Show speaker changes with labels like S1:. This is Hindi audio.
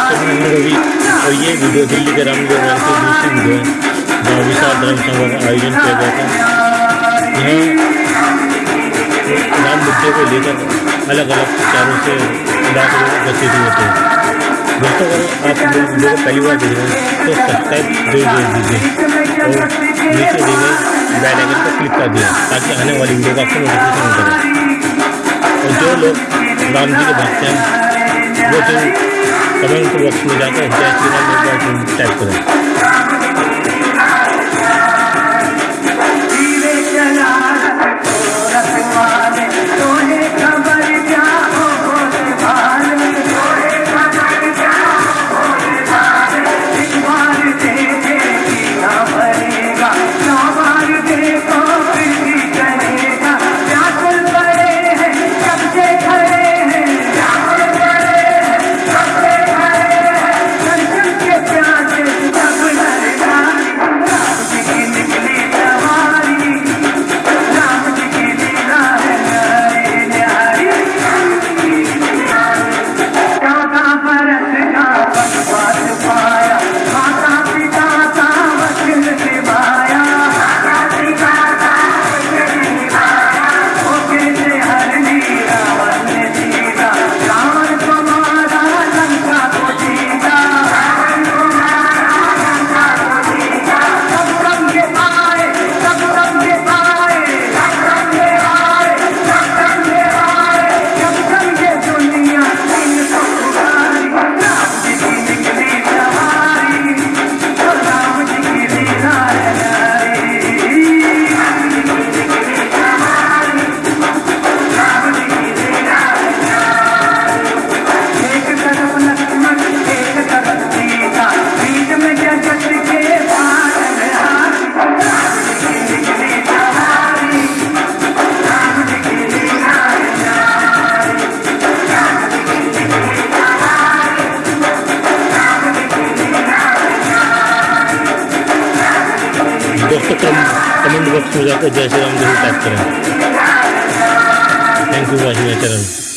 S1: रवि और ये वीडियो दिल्ली के राम की दूसरी वीडियो है, जहाँ विशाल धर्म सभा का आयोजन किया गया था। यहाँ राम मुद्दे को लेकर अलग अलग विचारों से इलाके उपस्थित होते हैं दोस्तों, अगर आप वीडियो को पहली बार देख रहे हैं तो सब्सक्राइब ज़रूर दीजिए और नीचे दी गई बेल पर क्लिक कर दिया, ताकि आने वाली वीडियो का आपको नोटिफिकेशन करे और जो लोग राम जी के भक्त हैं वो जो कमेंट बॉक्स में जाकर जय टाइप करें। दोस्तों कमेंट बॉक्स में जाकर जय श्री राम ज़रूर टाइप करें thank you watching my channel